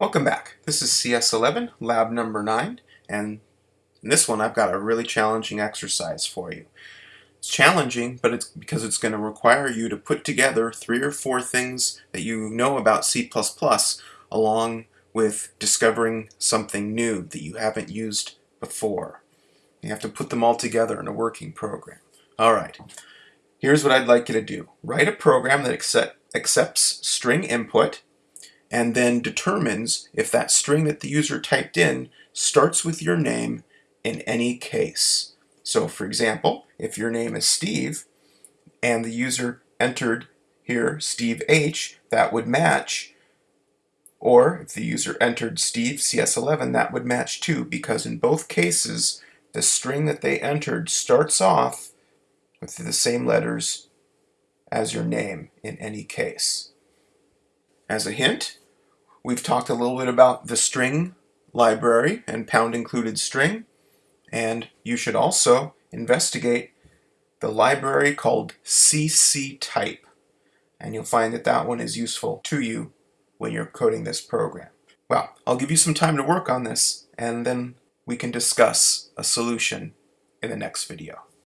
Welcome back. This is CS11, lab number 9, and in this one I've got a really challenging exercise for you. It's challenging, but it's because it's going to require you to put together three or four things that you know about C++ along with discovering something new that you haven't used before. You have to put them all together in a working program. Alright, here's what I'd like you to do. Write a program that accept, accepts string input and then determines if that string that the user typed in starts with your name in any case. So for example, if your name is Steve and the user entered here Steve H, that would match. Or if the user entered Steve CS11, that would match too because in both cases the string that they entered starts off with the same letters as your name in any case. As a hint, we've talked a little bit about the string library and pound included string, and you should also investigate the library called cctype, and you'll find that that one is useful to you when you're coding this program. Well, I'll give you some time to work on this, and then we can discuss a solution in the next video.